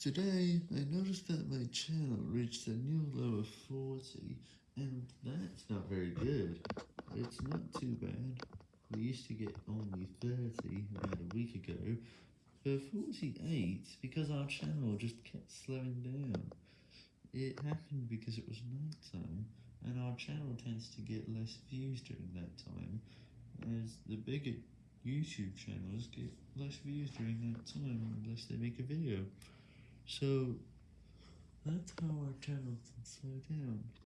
Today, I noticed that my channel reached a new low of 40, and that's not very good. It's not too bad. We used to get only 30 about a week ago, but 48 because our channel just kept slowing down. It happened because it was nighttime, and our channel tends to get less views during that time, as the bigger YouTube channels get less views during that time unless they make a video. So, that's how our channel can slow down.